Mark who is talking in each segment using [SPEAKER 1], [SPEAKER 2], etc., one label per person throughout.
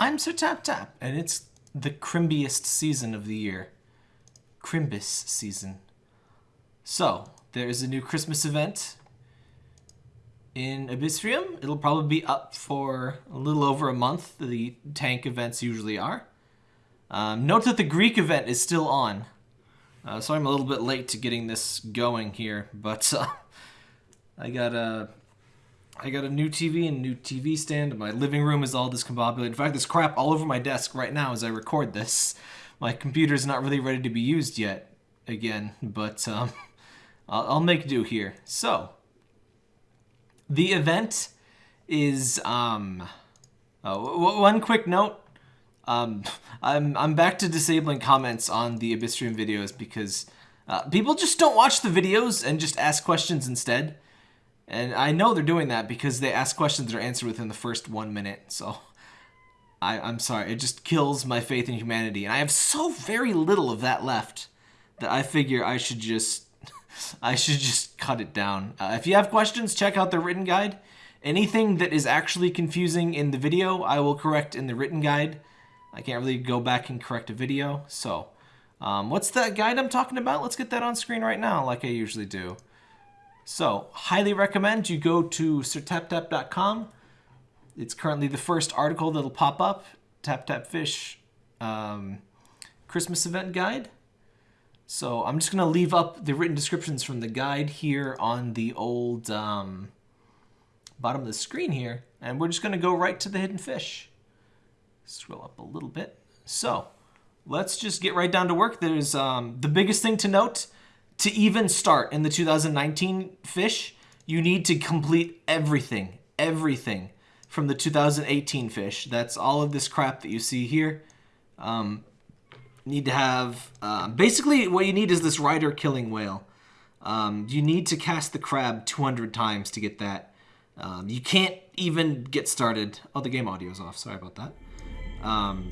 [SPEAKER 1] I'm Sir Tap Tap, and it's the crimbiest season of the year. Crimbus season. So, there is a new Christmas event in Abyssrium. It'll probably be up for a little over a month. The tank events usually are. Um, note that the Greek event is still on. Uh, so I'm a little bit late to getting this going here, but uh, I got a I got a new TV and new TV stand. My living room is all discombobulated. In fact, there's crap all over my desk right now as I record this. My computer's not really ready to be used yet, again, but um, I'll, I'll make do here. So, the event is um, oh, one quick note. Um, I'm I'm back to disabling comments on the Abyssrium videos because uh, people just don't watch the videos and just ask questions instead. And I know they're doing that because they ask questions that are answered within the first one minute. So I, I'm sorry, it just kills my faith in humanity. And I have so very little of that left that I figure I should just I should just cut it down. Uh, if you have questions, check out the written guide. Anything that is actually confusing in the video, I will correct in the written guide. I can't really go back and correct a video. So, um, what's that guide I'm talking about? Let's get that on screen right now, like I usually do. So, highly recommend you go to sirtaptap.com. It's currently the first article that'll pop up. Tap Tap Fish um, Christmas event guide. So I'm just going to leave up the written descriptions from the guide here on the old um, bottom of the screen here. And we're just going to go right to the hidden fish. Scroll up a little bit. So let's just get right down to work. There's um, the biggest thing to note to even start in the 2019 fish, you need to complete everything, everything from the 2018 fish. That's all of this crap that you see here. Um, need to have, uh, basically what you need is this rider killing whale. Um, you need to cast the crab 200 times to get that. Um, you can't even get started. Oh, the game audio is off. Sorry about that. Um,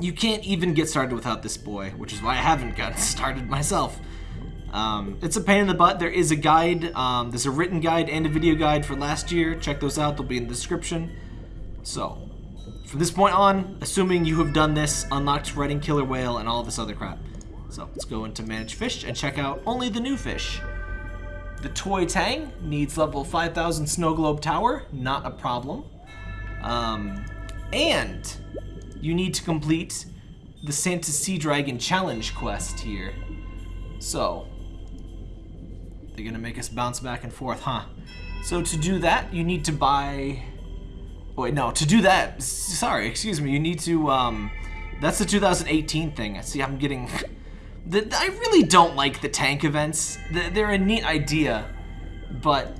[SPEAKER 1] you can't even get started without this boy, which is why I haven't gotten started myself. Um, it's a pain in the butt. There is a guide. Um, there's a written guide and a video guide for last year. Check those out. They'll be in the description. So, from this point on, assuming you have done this, unlocked Riding Killer Whale and all this other crap. So, let's go into Manage Fish and check out only the new fish. The Toy Tang needs level 5000 Snow Globe Tower. Not a problem. Um, and you need to complete the Santa Sea Dragon Challenge quest here. So, they're gonna make us bounce back and forth, huh? So to do that, you need to buy... Wait, no, to do that, sorry, excuse me, you need to, um... That's the 2018 thing. See, I'm getting... The, I really don't like the tank events. They're a neat idea, but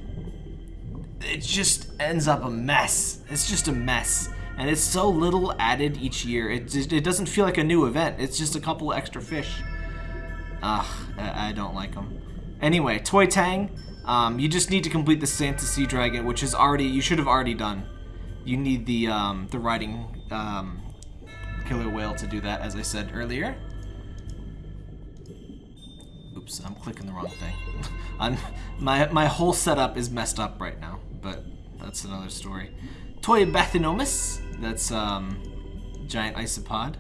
[SPEAKER 1] it just ends up a mess. It's just a mess. And it's so little added each year. It, it doesn't feel like a new event. It's just a couple extra fish. Ugh, I, I don't like them. Anyway, Toy Tang, um, you just need to complete the Santa Sea Dragon, which is already, you should have already done. You need the, um, the riding um, killer whale to do that, as I said earlier. Oops, I'm clicking the wrong thing. I'm, my, my whole setup is messed up right now, but that's another story. Toy Bathynomus, that's um, giant isopod.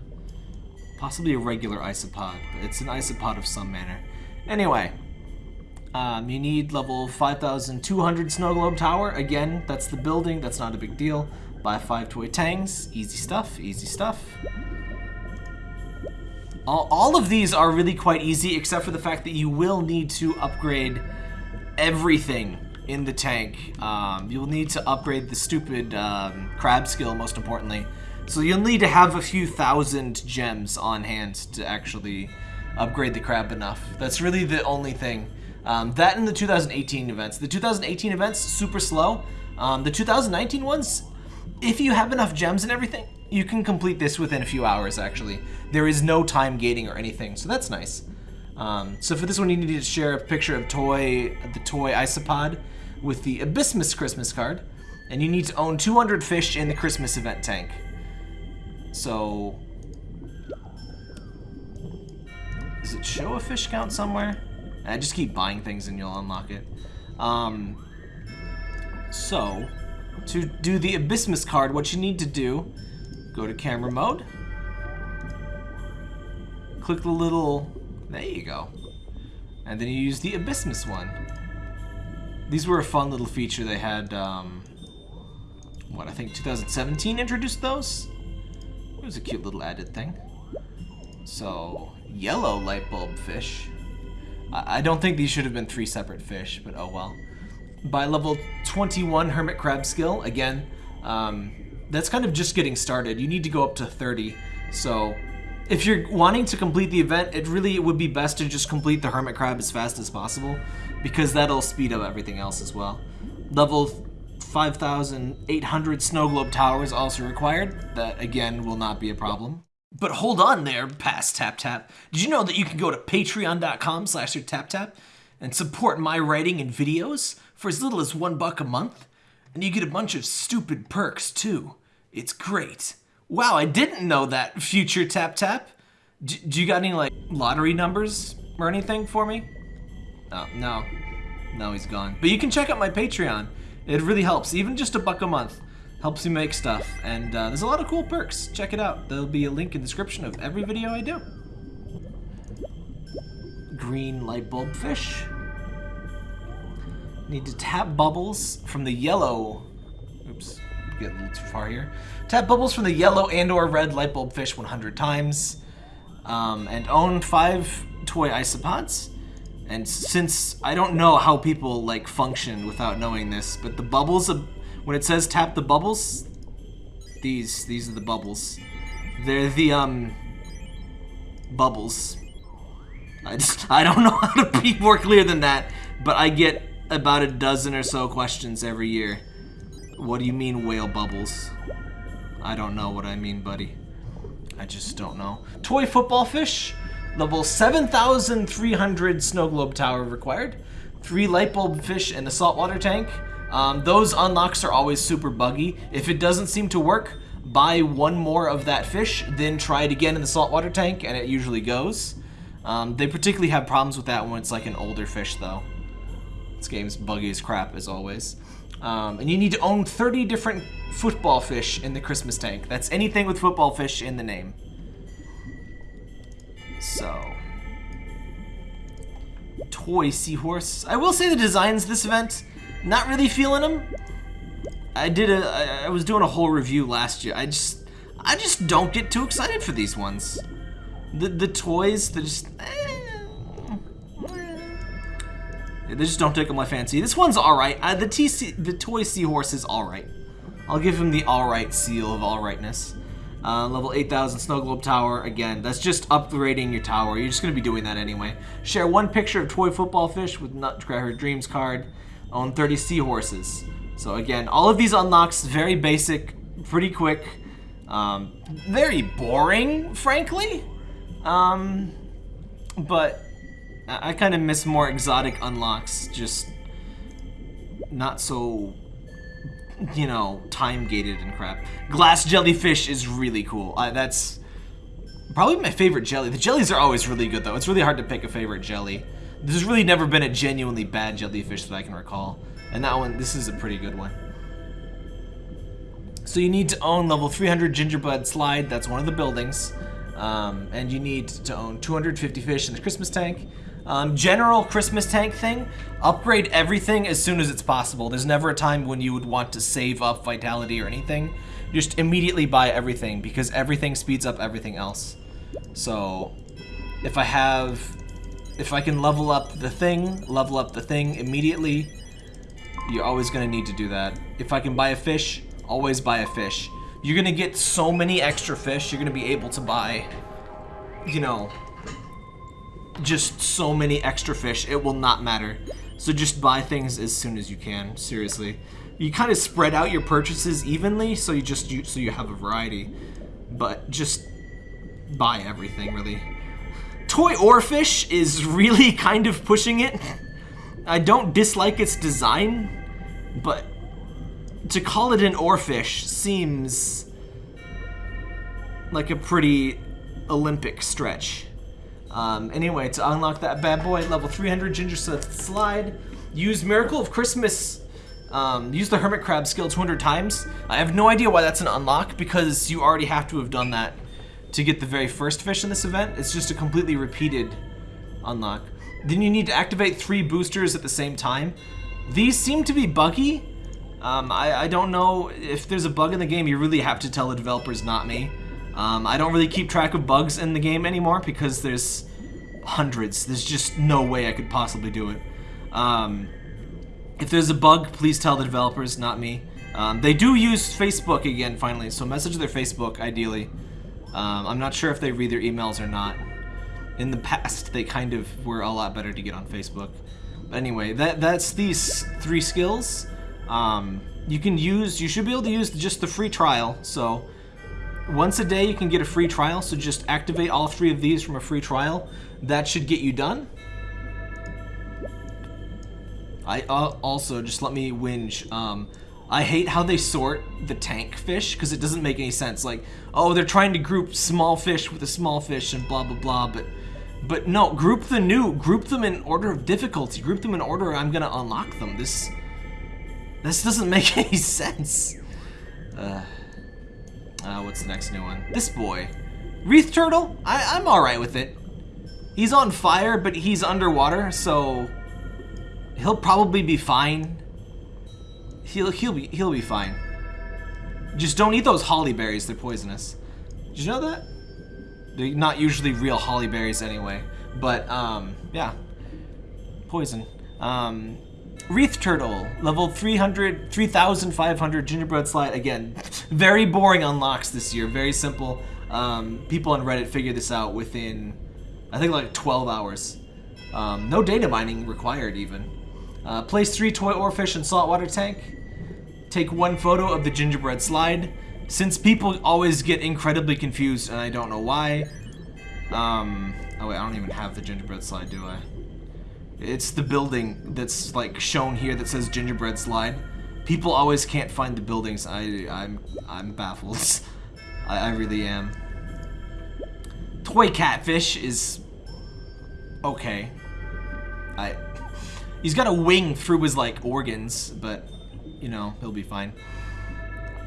[SPEAKER 1] Possibly a regular isopod, but it's an isopod of some manner. Anyway, um, you need level 5200 Snow Globe Tower. Again, that's the building. That's not a big deal. Buy five toy tangs. Easy stuff. Easy stuff. All, all of these are really quite easy, except for the fact that you will need to upgrade everything in the tank. Um, you'll need to upgrade the stupid um, crab skill, most importantly. So you'll need to have a few thousand gems on hand to actually upgrade the crab enough. That's really the only thing. Um, that and the 2018 events. The 2018 events, super slow. Um, the 2019 ones, if you have enough gems and everything, you can complete this within a few hours, actually. There is no time gating or anything, so that's nice. Um, so for this one, you need to share a picture of toy, the toy isopod with the Abysmus Christmas card, and you need to own 200 fish in the Christmas event tank. So, does it show a fish count somewhere? I just keep buying things and you'll unlock it. Um, so, to do the Abysmus card, what you need to do Go to camera mode. Click the little... There you go. And then you use the Abysmus one. These were a fun little feature they had, um, what, I think 2017 introduced those? It was a cute little added thing. So, yellow light bulb fish. I, don't think these should have been three separate fish, but oh well. By level 21 Hermit Crab skill, again, um, that's kind of just getting started. You need to go up to 30. So if you're wanting to complete the event, it really it would be best to just complete the Hermit Crab as fast as possible because that'll speed up everything else as well. Level 5,800 snow globe towers also required. That, again, will not be a problem. But hold on there, past Tap Tap. Did you know that you can go to patreon.com slash tap tap and support my writing and videos for as little as one buck a month? And you get a bunch of stupid perks, too. It's great. Wow, I didn't know that, future Tap Tap. D do you got any, like, lottery numbers or anything for me? Oh, no. No, he's gone. But you can check out my Patreon. It really helps. Even just a buck a month helps me make stuff. And uh, there's a lot of cool perks. Check it out. There'll be a link in the description of every video I do. Green light bulb fish. Need to tap bubbles from the yellow... Oops get a little too far here. Tap bubbles from the yellow and or red light bulb fish 100 times. Um, and own five toy isopods. And since I don't know how people like function without knowing this, but the bubbles, of, when it says tap the bubbles, these these are the bubbles. They're the um bubbles. I just I don't know how to be more clear than that, but I get about a dozen or so questions every year. What do you mean whale bubbles? I don't know what I mean, buddy. I just don't know. Toy football fish. Level 7,300 snow globe tower required. Three light bulb fish and a saltwater tank. Um, those unlocks are always super buggy. If it doesn't seem to work, buy one more of that fish, then try it again in the saltwater tank, and it usually goes. Um, they particularly have problems with that when it's like an older fish, though. This game's buggy as crap, as always. Um, and you need to own 30 different football fish in the Christmas tank. That's anything with football fish in the name. So. Toy seahorse. I will say the designs this event, not really feeling them. I did a, I was doing a whole review last year. I just, I just don't get too excited for these ones. The, the toys, they're just, eh. They just don't tickle my fancy. This one's alright. Uh, the, TC, the toy seahorse is alright. I'll give him the alright seal of alrightness. Uh, level 8000 Snow Globe Tower. Again, that's just upgrading your tower. You're just going to be doing that anyway. Share one picture of toy football fish with Nutcracker Dreams card. Own 30 seahorses. So again, all of these unlocks, very basic, pretty quick. Um, very boring, frankly. Um, but I kind of miss more exotic unlocks, just not so, you know, time-gated and crap. Glass jellyfish is really cool. That's probably my favorite jelly. The jellies are always really good, though. It's really hard to pick a favorite jelly. There's really never been a genuinely bad jellyfish that I can recall. And that one, this is a pretty good one. So you need to own level 300 gingerbread slide. That's one of the buildings. Um, and you need to own 250 fish in the Christmas tank. Um, general Christmas tank thing, upgrade everything as soon as it's possible. There's never a time when you would want to save up vitality or anything. Just immediately buy everything because everything speeds up everything else. So if I have, if I can level up the thing, level up the thing immediately, you're always going to need to do that. If I can buy a fish, always buy a fish. You're going to get so many extra fish, you're going to be able to buy, you know, just so many extra fish, it will not matter. So just buy things as soon as you can, seriously. You kind of spread out your purchases evenly, so you just you, so you have a variety. But just buy everything, really. Toy Oarfish is really kind of pushing it. I don't dislike its design, but to call it an oarfish seems like a pretty Olympic stretch. Um, anyway, to unlock that bad boy, level 300 Ginger Slide, use Miracle of Christmas Um, use the Hermit Crab skill 200 times. I have no idea why that's an unlock because you already have to have done that to get the very first fish in this event. It's just a completely repeated unlock. Then you need to activate three boosters at the same time. These seem to be buggy. Um, I, I, don't know if there's a bug in the game. You really have to tell the developers, not me. Um, I don't really keep track of bugs in the game anymore because there's hundreds. There's just no way I could possibly do it. Um, if there's a bug, please tell the developers, not me. Um, they do use Facebook again, finally, so message their Facebook, ideally. Um, I'm not sure if they read their emails or not. In the past, they kind of were a lot better to get on Facebook. But anyway, that that's these three skills. Um, you can use, you should be able to use just the free trial, so once a day you can get a free trial, so just activate all three of these from a free trial. That should get you done. I uh, also, just let me whinge, um, I hate how they sort the tank fish, because it doesn't make any sense. Like, oh, they're trying to group small fish with a small fish and blah, blah, blah, but... But no, group the new, group them in order of difficulty, group them in order I'm gonna unlock them. This, this doesn't make any sense. Uh... Uh, what's the next new one? This boy. Wreath Turtle? I, I'm alright with it. He's on fire, but he's underwater, so he'll probably be fine. He'll he'll be he'll be fine. Just don't eat those holly berries, they're poisonous. Did you know that? They're not usually real holly berries anyway. But um yeah. Poison. Um Wreath Turtle, level 300, 3,500 Gingerbread Slide. Again, very boring unlocks this year, very simple. Um, people on Reddit figured this out within, I think like 12 hours. Um, no data mining required even. Uh, place three toy or fish in saltwater tank. Take one photo of the gingerbread slide. Since people always get incredibly confused, and I don't know why. Um, oh wait, I don't even have the gingerbread slide, do I? It's the building that's like shown here that says gingerbread slide. People always can't find the buildings. I, I'm, I'm baffled. I, I really am. Toy catfish is okay. I, he's got a wing through his like organs, but you know he'll be fine.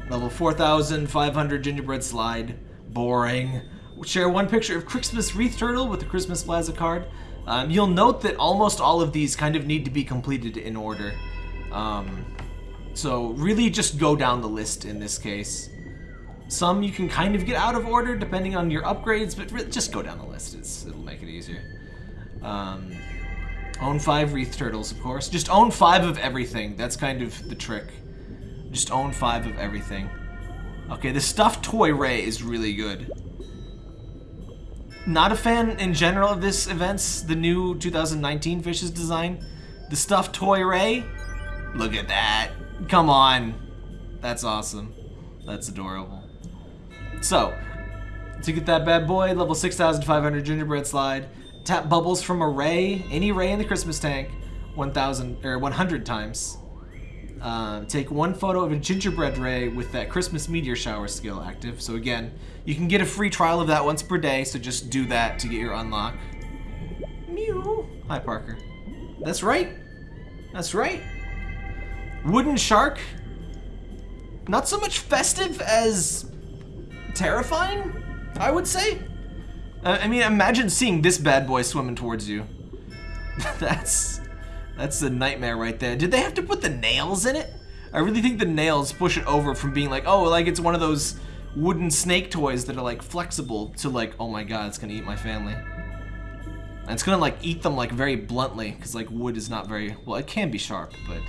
[SPEAKER 1] Level 4,500 gingerbread slide. Boring. Share one picture of Christmas wreath turtle with the Christmas plaza card. Um, you'll note that almost all of these kind of need to be completed in order. Um, so really just go down the list in this case. Some you can kind of get out of order depending on your upgrades, but just go down the list. It's, it'll make it easier. Um, own five Wreath Turtles, of course. Just own five of everything. That's kind of the trick. Just own five of everything. Okay, the stuffed toy Ray is really good not a fan in general of this event's, the new 2019 Fishes design. The stuffed toy Ray, look at that. Come on. That's awesome. That's adorable. So, to get that bad boy, level 6,500 gingerbread slide, tap bubbles from a ray, any ray in the Christmas tank, 1,000 or 100 times. Uh, take one photo of a gingerbread ray with that Christmas meteor shower skill active. So again, you can get a free trial of that once per day, so just do that to get your unlock. Mew. Hi, Parker. That's right. That's right. Wooden shark. Not so much festive as terrifying, I would say. Uh, I mean, imagine seeing this bad boy swimming towards you. That's that's a nightmare right there. Did they have to put the nails in it? I really think the nails push it over from being like, oh, like it's one of those wooden snake toys that are like flexible to like, oh my god, it's gonna eat my family. And it's gonna like eat them like very bluntly, because like wood is not very, well it can be sharp, but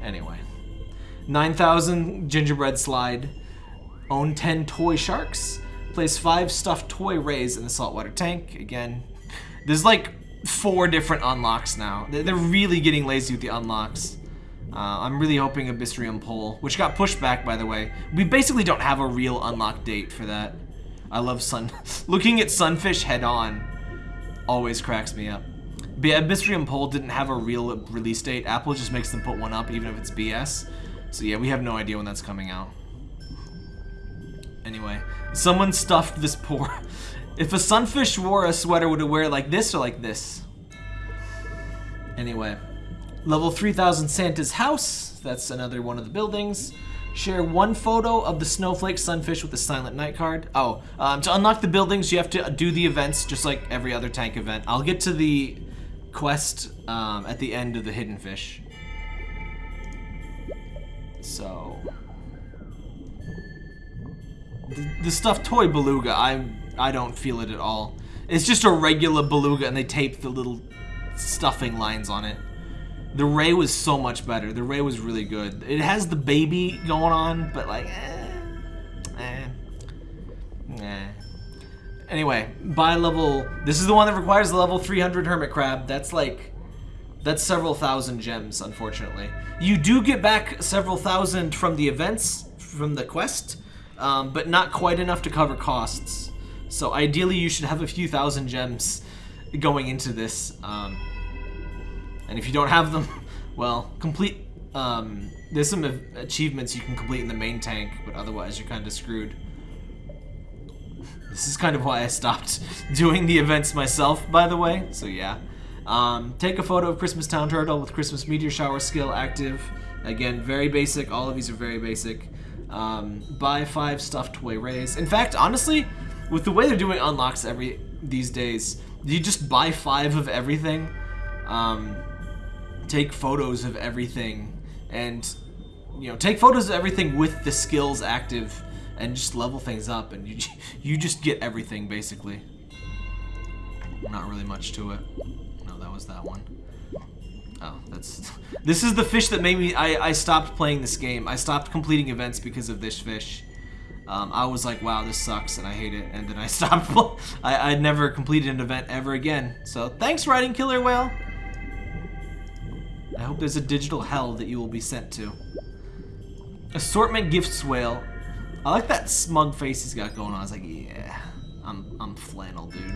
[SPEAKER 1] anyway. 9,000 gingerbread slide. Own 10 toy sharks. Place 5 stuffed toy rays in the saltwater tank. Again, there's like four different unlocks now. They're really getting lazy with the unlocks. Uh, I'm really hoping Abyssrium Pole, which got pushed back, by the way. We basically don't have a real unlock date for that. I love sun. Looking at Sunfish head on always cracks me up. But yeah, Abyssrium Pole didn't have a real release date. Apple just makes them put one up, even if it's BS. So yeah, we have no idea when that's coming out. Anyway, someone stuffed this poor... If a sunfish wore a sweater, would it wear it like this or like this? Anyway. Level 3000 Santa's House. That's another one of the buildings. Share one photo of the Snowflake Sunfish with the Silent Night card. Oh, um, to unlock the buildings, you have to do the events just like every other tank event. I'll get to the quest um, at the end of the Hidden Fish. So... The, stuffed toy beluga, I I don't feel it at all. It's just a regular beluga and they tape the little stuffing lines on it. The Ray was so much better. The Ray was really good. It has the baby going on, but like, eh, eh, eh. Anyway, by level, this is the one that requires the level 300 Hermit Crab. That's like, that's several thousand gems, unfortunately. You do get back several thousand from the events, from the quest, um, but not quite enough to cover costs. So ideally you should have a few thousand gems going into this. Um, and if you don't have them, well, complete... Um, there's some achievements you can complete in the main tank, but otherwise you're kind of screwed. This is kind of why I stopped doing the events myself, by the way, so yeah. Um, take a photo of Christmas Town Turtle with Christmas Meteor Shower skill active. Again, very basic. All of these are very basic. Um, buy five stuffed toy rays. In fact, honestly, with the way they're doing unlocks every these days, you just buy five of everything, um, take photos of everything, and you know take photos of everything with the skills active, and just level things up, and you you just get everything basically. Not really much to it. No, that was that one. Oh, that's... This is the fish that made me... I, I stopped playing this game. I stopped completing events because of this fish. Um, I was like, wow, this sucks, and I hate it. And then I stopped. I, I never completed an event ever again. So thanks, Riding Killer Whale. I hope there's a digital hell that you will be sent to. Assortment Gifts Whale. I like that smug face he's got going on. I was like, yeah, I'm, I'm flannel, dude.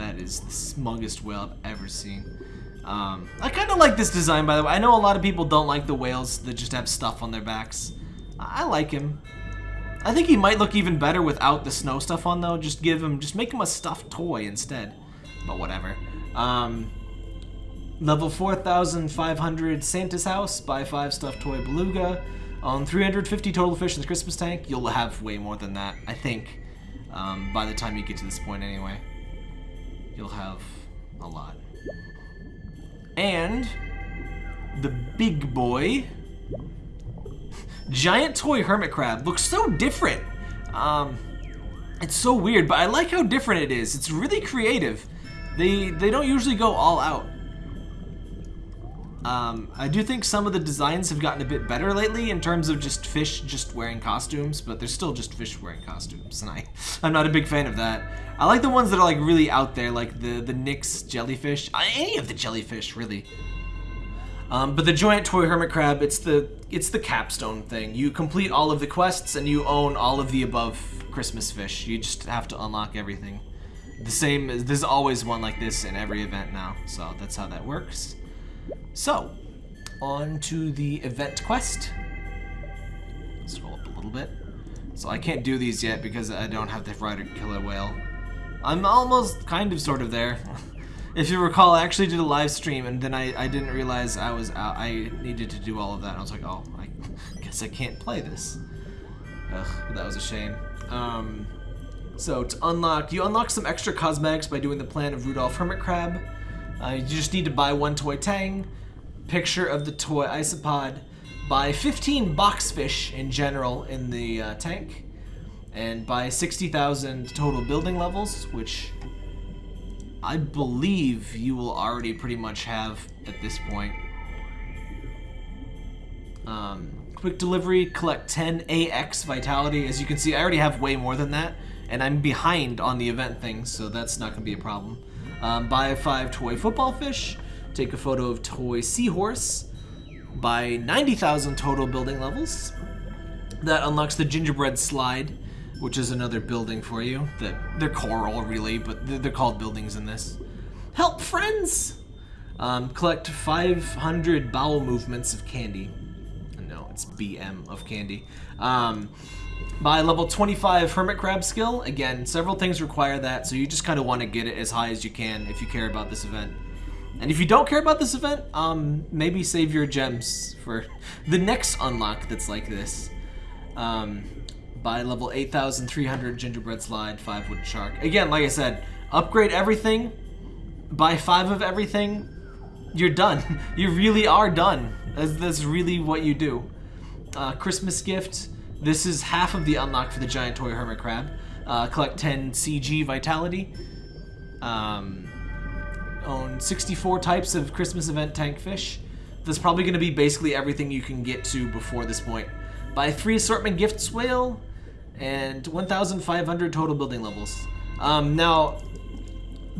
[SPEAKER 1] That is the smuggest whale I've ever seen. Um, I kind of like this design, by the way. I know a lot of people don't like the whales that just have stuff on their backs. I like him. I think he might look even better without the snow stuff on though. Just give him, just make him a stuffed toy instead. But whatever. Um, level 4,500 Santa's House, buy 5 stuffed toy beluga. On 350 total fish in the Christmas tank, you'll have way more than that, I think. Um, by the time you get to this point anyway. You'll have a lot. And the big boy giant toy hermit crab looks so different. Um, it's so weird, but I like how different it is. It's really creative. They they don't usually go all out. Um, I do think some of the designs have gotten a bit better lately in terms of just fish just wearing costumes, but they're still just fish wearing costumes, and I, I'm not a big fan of that. I like the ones that are like really out there, like the, the NYX jellyfish. Any of the jellyfish, really. Um, but the giant toy hermit crab, it's the it's the capstone thing. You complete all of the quests and you own all of the above Christmas fish. You just have to unlock everything. The same, there's always one like this in every event now, so that's how that works. So, on to the event quest. Scroll up a little bit. So I can't do these yet because I don't have the Rider Killer Whale. I'm almost kind of sort of there. If you recall, I actually did a live stream, and then I, I didn't realize I was out, I needed to do all of that. I was like, oh, I guess I can't play this. Ugh, that was a shame. Um, so to unlock, you unlock some extra cosmetics by doing the plan of Rudolph Hermit Crab. Uh, you just need to buy one toy tang, picture of the toy isopod, buy 15 boxfish in general in the uh, tank, and buy 60,000 total building levels, which I believe you will already pretty much have at this point. Um, quick delivery, collect 10 AX Vitality. As you can see, I already have way more than that, and I'm behind on the event things, so that's not going to be a problem. Um, buy 5 toy football fish, take a photo of toy seahorse, buy 90,000 total building levels. That unlocks the gingerbread slide, which is another building for you. That they're coral, really, but they're called buildings in this. Help friends! Um, collect 500 bowel movements of candy. No, it's BM of candy. Um, by level 25 Hermit Crab skill, again, several things require that, so you just kind of want to get it as high as you can if you care about this event. And if you don't care about this event, um, maybe save your gems for the next unlock that's like this. Um, by level 8,300 Gingerbread Slide, 5 Wood Shark. Again, like I said, upgrade everything, buy 5 of everything, you're done. you really are done. That's, that's really what you do. Uh, Christmas gift, this is half of the unlock for the Giant Toy Hermit Crab. Uh, collect 10 CG Vitality. Um, own 64 types of Christmas event tank fish. That's probably going to be basically everything you can get to before this point. Buy three assortment gifts whale and 1,500 total building levels. Um, now,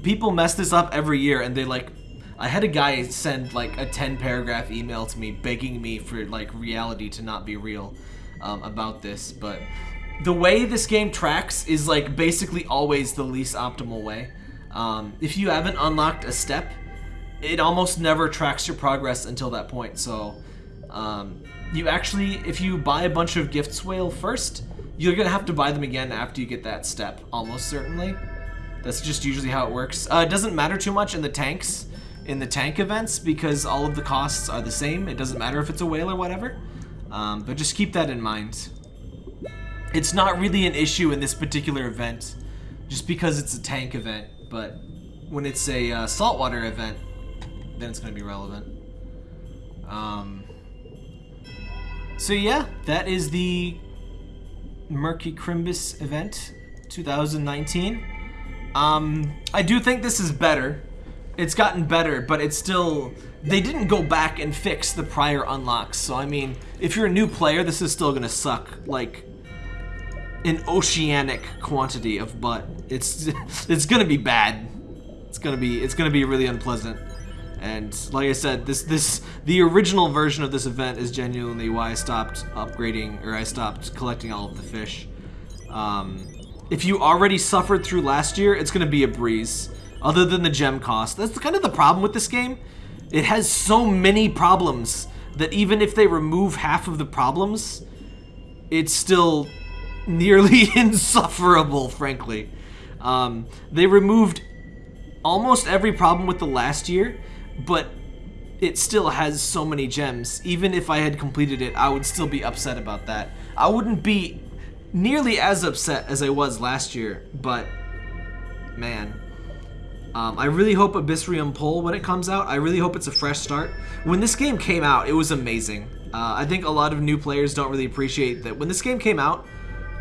[SPEAKER 1] people mess this up every year and they like I had a guy send like a 10 paragraph email to me begging me for like reality to not be real um, about this, but the way this game tracks is like basically always the least optimal way. Um, if you haven't unlocked a step, it almost never tracks your progress until that point. So um, you actually, if you buy a bunch of gifts whale first, you're gonna have to buy them again after you get that step, almost certainly. That's just usually how it works. Uh, it doesn't matter too much in the tanks, in the tank events, because all of the costs are the same. It doesn't matter if it's a whale or whatever. Um, but just keep that in mind. It's not really an issue in this particular event, just because it's a tank event but when it's a uh, saltwater event, then it's going to be relevant. Um, so yeah, that is the Murky Crimbus event 2019. Um, I do think this is better. It's gotten better, but it's still... They didn't go back and fix the prior unlocks, so I mean, if you're a new player, this is still gonna suck, like, an oceanic quantity of butt. It's it's gonna be bad. It's gonna be it's gonna be really unpleasant. And like I said, this this the original version of this event is genuinely why I stopped upgrading or I stopped collecting all of the fish. Um, if you already suffered through last year, it's gonna be a breeze. Other than the gem cost, that's kind of the problem with this game. It has so many problems that even if they remove half of the problems, it's still nearly insufferable, frankly. Um, they removed almost every problem with the last year, but it still has so many gems. Even if I had completed it, I would still be upset about that. I wouldn't be nearly as upset as I was last year, but man. Um, I really hope Abyssrium Pole when it comes out. I really hope it's a fresh start. When this game came out, it was amazing. Uh, I think a lot of new players don't really appreciate that when this game came out,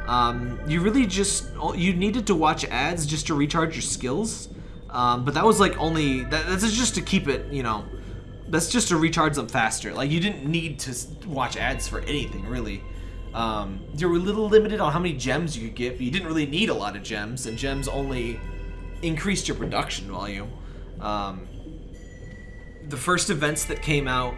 [SPEAKER 1] um, you really just, you needed to watch ads just to recharge your skills. Um, but that was like only, that, that's just to keep it, you know, that's just to recharge them faster. Like you didn't need to watch ads for anything really. Um, you were a little limited on how many gems you could get, but you didn't really need a lot of gems, and gems only increased your production volume. Um, the first events that came out,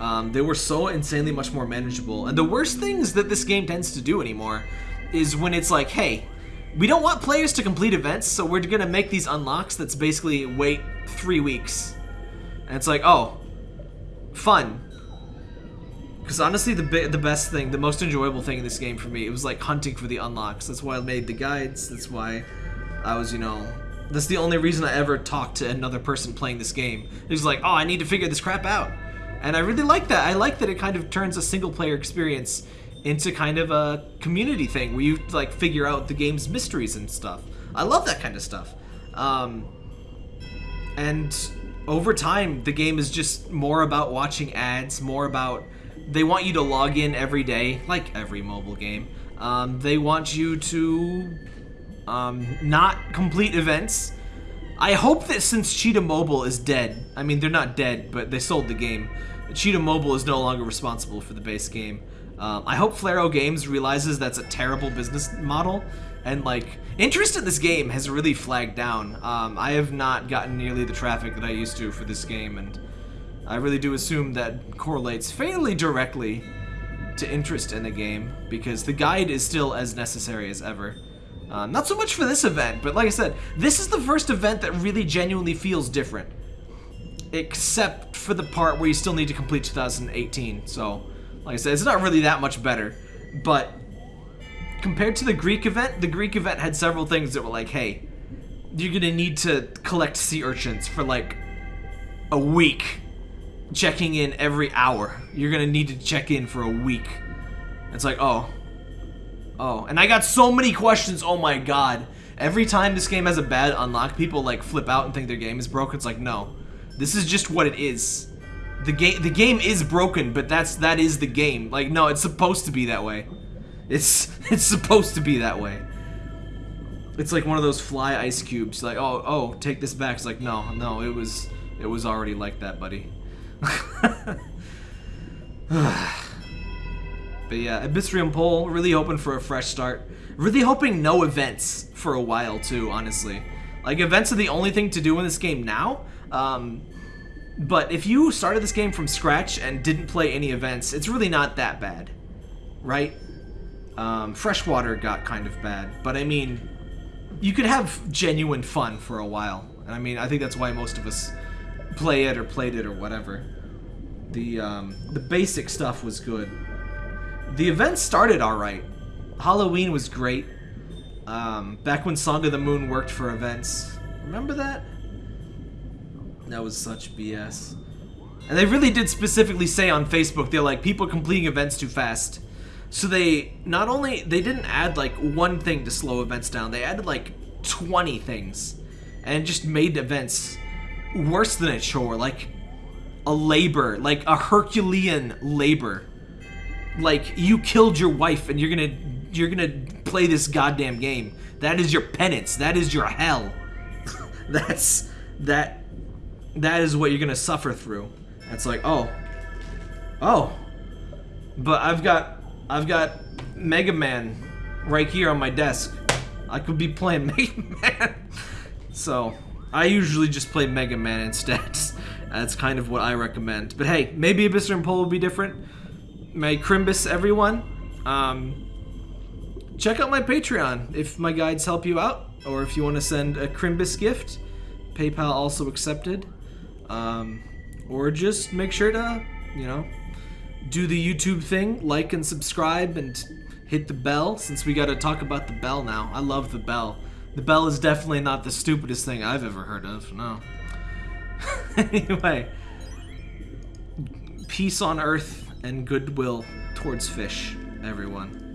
[SPEAKER 1] um, they were so insanely much more manageable. And the worst things that this game tends to do anymore is when it's like, hey, we don't want players to complete events, so we're gonna make these unlocks that's basically wait three weeks. And it's like, oh, fun. Because honestly, the the best thing, the most enjoyable thing in this game for me, it was like hunting for the unlocks. That's why I made the guides. That's why I was, you know, that's the only reason I ever talked to another person playing this game. It was like, oh, I need to figure this crap out. And I really like that. I like that it kind of turns a single player experience into kind of a community thing where you like figure out the game's mysteries and stuff. I love that kind of stuff. Um, and over time, the game is just more about watching ads, more about they want you to log in every day, like every mobile game. Um, they want you to um, not complete events. I hope that since Cheetah Mobile is dead, I mean, they're not dead, but they sold the game. Cheetah Mobile is no longer responsible for the base game. Um, I hope Flareo Games realizes that's a terrible business model and like interest in this game has really flagged down. Um, I have not gotten nearly the traffic that I used to for this game and I really do assume that correlates fairly directly to interest in the game because the guide is still as necessary as ever. Uh, not so much for this event, but like I said, this is the first event that really genuinely feels different. Except for the part where you still need to complete 2018, so... Like I said, it's not really that much better, but compared to the Greek event, the Greek event had several things that were like, hey, you're gonna need to collect sea urchins for like a week checking in every hour. You're gonna need to check in for a week. It's like, oh. Oh. And I got so many questions, oh my god. Every time this game has a bad unlock, people like flip out and think their game is broken. It's like, no. This is just what it is. The game the game is broken, but that's that is the game. Like, no, it's supposed to be that way. It's it's supposed to be that way. It's like one of those fly ice cubes. Like, oh, oh, take this back. It's like, no, no, it was it was already like that, buddy. But yeah, Abyssrium Pole, really hoping for a fresh start. Really hoping no events for a while too, honestly. Like, events are the only thing to do in this game now. Um, but if you started this game from scratch and didn't play any events, it's really not that bad. Right? Um, freshwater got kind of bad. But I mean, you could have genuine fun for a while. And I mean, I think that's why most of us play it or played it or whatever. The, um, the basic stuff was good. The event started alright. Halloween was great. Um, back when Song of the Moon worked for events. Remember that? That was such BS. And they really did specifically say on Facebook, they're like, people completing events too fast. So they, not only, they didn't add like one thing to slow events down, they added like 20 things. And just made events worse than a chore, like a labor, like a Herculean labor like you killed your wife and you're gonna you're gonna play this goddamn game. That is your penance. That is your hell. That's that that is what you're gonna suffer through. It's like, oh. Oh. But I've got I've got Mega Man right here on my desk. I could be playing Mega Man. so I usually just play Mega Man instead. That's kind of what I recommend. But hey, maybe Abyssrium Pole will be different my Crimbus everyone. Um, check out my Patreon if my guides help you out, or if you want to send a Crimbus gift. PayPal also accepted. Um, or just make sure to, you know, do the YouTube thing, like and subscribe, and hit the bell, since we got to talk about the bell now. I love the bell. The bell is definitely not the stupidest thing I've ever heard of, no. anyway, peace on earth and goodwill towards fish, everyone.